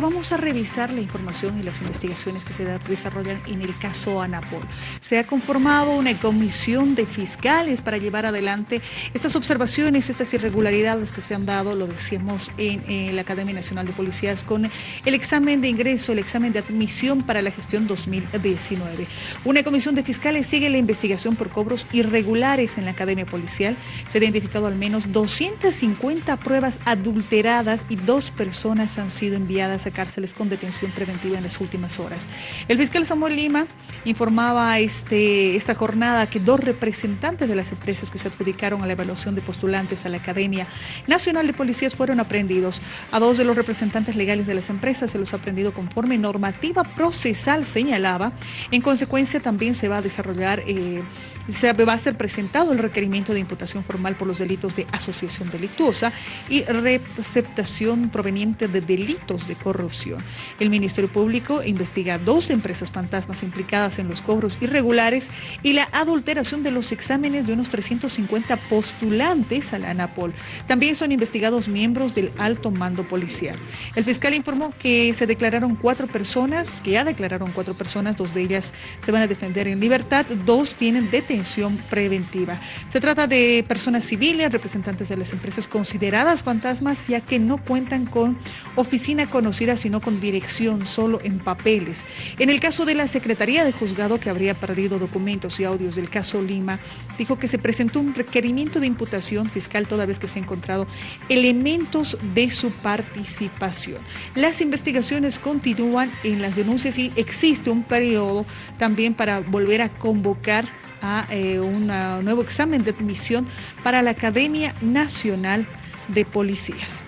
Vamos a revisar la información y las investigaciones que se desarrollan en el caso Anapol. Se ha conformado una comisión de fiscales para llevar adelante estas observaciones, estas irregularidades que se han dado, lo decíamos en, la Academia Nacional de Policías, con el examen de ingreso, el examen de admisión para la gestión 2019. Una comisión de fiscales sigue la investigación por cobros irregulares en la Academia Policial. Se ha identificado al menos 250 pruebas adulteradas y dos personas han sido enviadas a cárceles con detención preventiva en las últimas horas. El fiscal Samuel Lima informaba este, esta jornada que dos representantes de las empresas que se adjudicaron a la evaluación de postulantes a la Academia Nacional de Policías fueron aprendidos. A dos de los representantes legales de las empresas se los ha aprendido conforme normativa procesal señalaba. En consecuencia, también se va a desarrollar eh, se va a ser presentado el requerimiento de imputación formal por los delitos de asociación delictuosa y receptación proveniente de delitos de corrupción. El Ministerio Público investiga dos empresas fantasmas implicadas en los cobros irregulares y la adulteración de los exámenes de unos 350 postulantes a la ANAPOL. También son investigados miembros del alto mando policial. El fiscal informó que se declararon cuatro personas, que ya declararon cuatro personas, dos de ellas se van a defender en libertad, dos tienen detención preventiva. Se trata de personas civiles, representantes de las empresas consideradas fantasmas, ya que no cuentan con oficina conocida, sino con dirección solo en papeles. En el caso de la Secretaría de Juzgado, que habría perdido documentos y audios del caso Lima, dijo que se presentó un requerimiento de imputación fiscal toda vez que se han encontrado elementos de su participación. Las investigaciones continúan en las denuncias y existe un periodo también para volver a convocar a eh, un nuevo examen de admisión para la Academia Nacional de Policías.